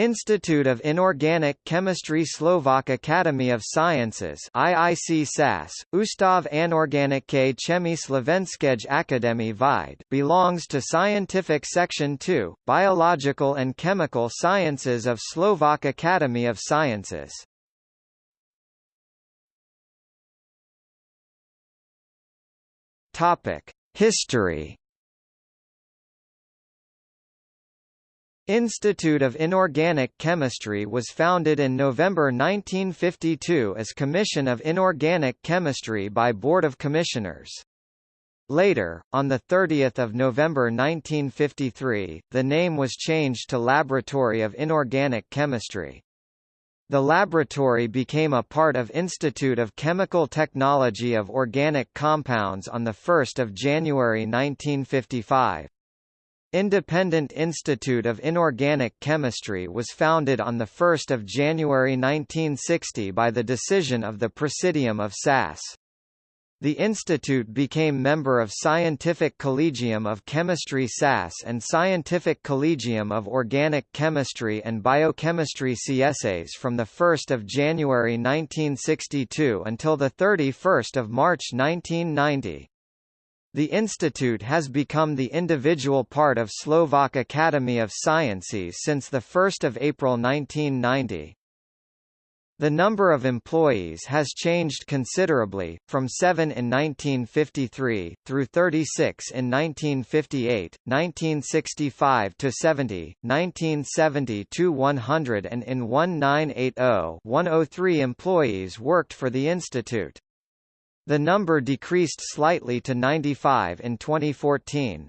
Institute of Inorganic Chemistry Slovak Academy of Sciences IIC SAS, Ustav Anorganické Chemie Slovenskej Akadémie Vied belongs to Scientific Section 2, Biological and Chemical Sciences of Slovak Academy of Sciences. History Institute of Inorganic Chemistry was founded in November 1952 as Commission of Inorganic Chemistry by Board of Commissioners. Later, on 30 November 1953, the name was changed to Laboratory of Inorganic Chemistry. The laboratory became a part of Institute of Chemical Technology of Organic Compounds on 1 January 1955. Independent Institute of Inorganic Chemistry was founded on 1 January 1960 by the decision of the Presidium of SAS. The institute became member of Scientific Collegium of Chemistry SAS and Scientific Collegium of Organic Chemistry and Biochemistry CSAs from 1 January 1962 until 31 March 1990. The institute has become the individual part of Slovak Academy of Sciences since 1 April 1990. The number of employees has changed considerably, from 7 in 1953, through 36 in 1958, 1965 to 70, 1970 to 100 and in 1980 103 employees worked for the institute. The number decreased slightly to 95 in 2014.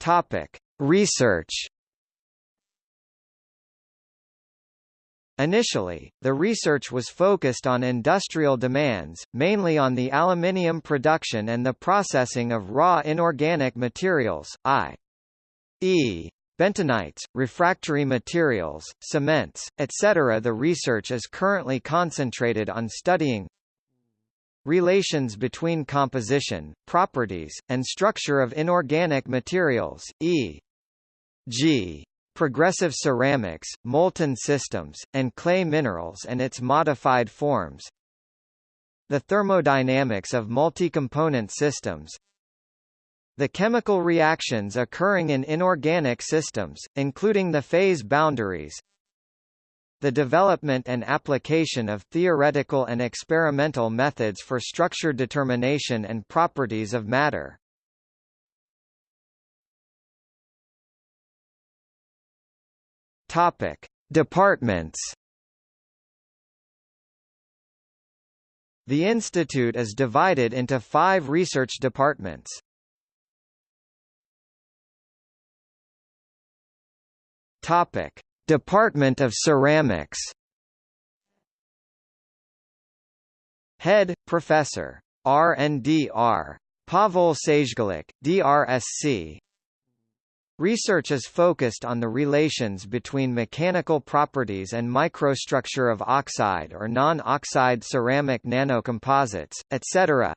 Topic: Research. Initially, the research was focused on industrial demands, mainly on the aluminium production and the processing of raw inorganic materials, i.e bentonites, refractory materials, cements, etc. The research is currently concentrated on studying relations between composition, properties, and structure of inorganic materials, e.g. progressive ceramics, molten systems, and clay minerals and its modified forms, the thermodynamics of multi-component systems, the chemical reactions occurring in inorganic systems, including the phase boundaries, the development and application of theoretical and experimental methods for structure determination and properties of matter. Topic: Departments. The institute is divided into five research departments. Topic: Department of Ceramics. Head Professor R&DR Pavel Sajgalik, DRSC. Research is focused on the relations between mechanical properties and microstructure of oxide or non-oxide ceramic nanocomposites, etc.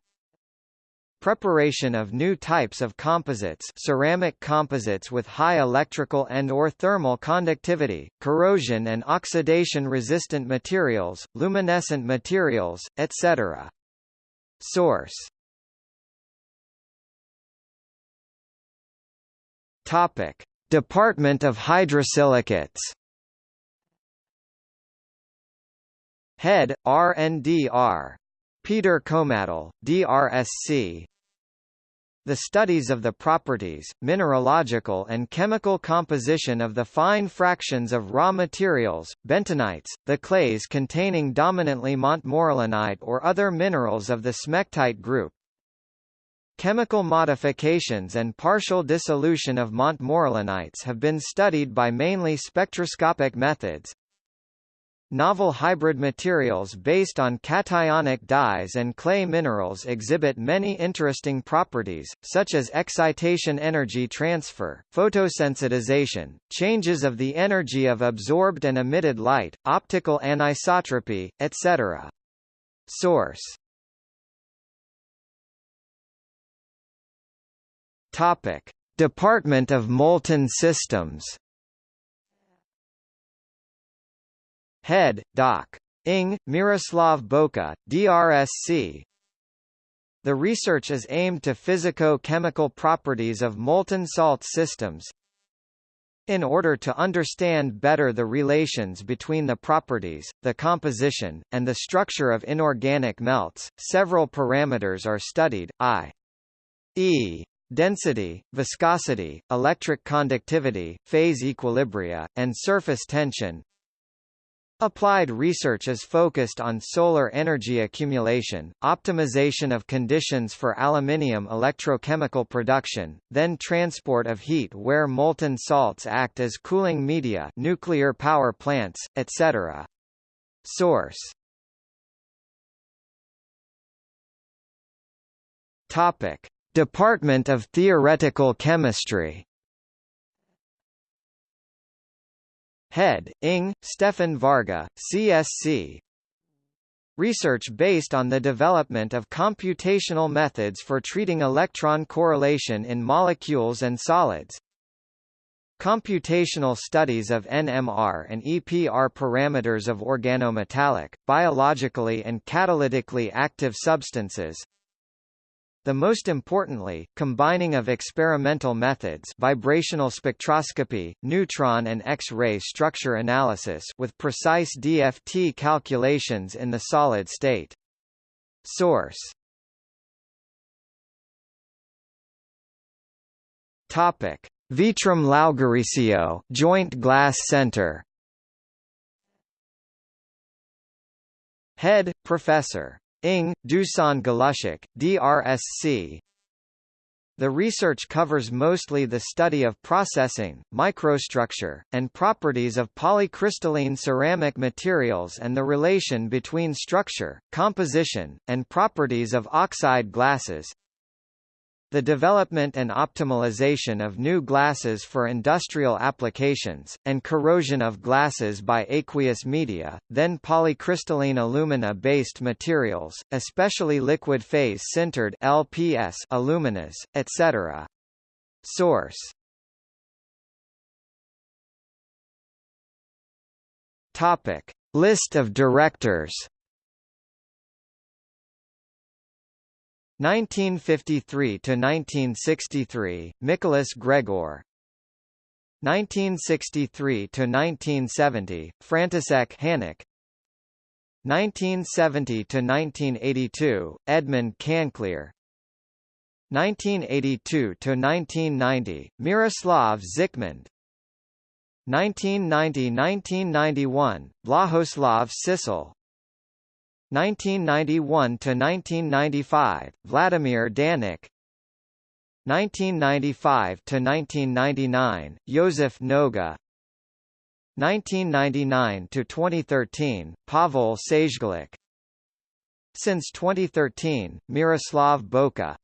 Preparation of new types of composites ceramic composites with high electrical and or thermal conductivity, corrosion and oxidation-resistant materials, luminescent materials, etc. Source Topic. Department of Hydrosilicates Head, R&DR Peter Komadel, DRSC The studies of the properties, mineralogical and chemical composition of the fine fractions of raw materials, bentonites, the clays containing dominantly montmorillonite or other minerals of the smectite group, Chemical modifications and partial dissolution of montmorillonites have been studied by mainly spectroscopic methods, Novel hybrid materials based on cationic dyes and clay minerals exhibit many interesting properties, such as excitation energy transfer, photosensitization, changes of the energy of absorbed and emitted light, optical anisotropy, etc. Source Topic. Department of Molten Systems Head, Doc. Ing, Miroslav Boka, DRSC The research is aimed to physico-chemical properties of molten salt systems, in order to understand better the relations between the properties, the composition, and the structure of inorganic melts, several parameters are studied, i.e. density, viscosity, electric conductivity, phase equilibria, and surface tension, Applied research is focused on solar energy accumulation, optimization of conditions for aluminium electrochemical production, then transport of heat where molten salts act as cooling media nuclear power plants, etc. Source. Department of Theoretical Chemistry Head, Ing, Stefan Varga, CSC. Research based on the development of computational methods for treating electron correlation in molecules and solids. Computational studies of NMR and EPR parameters of organometallic, biologically and catalytically active substances the most importantly, combining of experimental methods vibrational spectroscopy, neutron and X-ray structure analysis with precise DFT calculations in the solid state. Source Topic: Vitrum Laugaricio Joint Glass Center. Head, Professor Ing, Dusan Galusek, DRSC The research covers mostly the study of processing, microstructure, and properties of polycrystalline ceramic materials and the relation between structure, composition, and properties of oxide glasses, the development and optimization of new glasses for industrial applications, and corrosion of glasses by aqueous media, then polycrystalline alumina-based materials, especially liquid phase sintered LPS aluminas, etc. Source Topic. List of directors 1953 to 1963 Nicholas Gregor. 1963 to 1970 František Hanic. 1970 to 1982 Edmund Canclear. 1982 to 1990 Miroslav Zikmund. 1990–1991 Blahoslav Sisel 1991 to 1995 Vladimir Daněk. 1995 to 1999 Josef Noga. 1999 to 2013 Pavel Sajgalik Since 2013 Miroslav Boka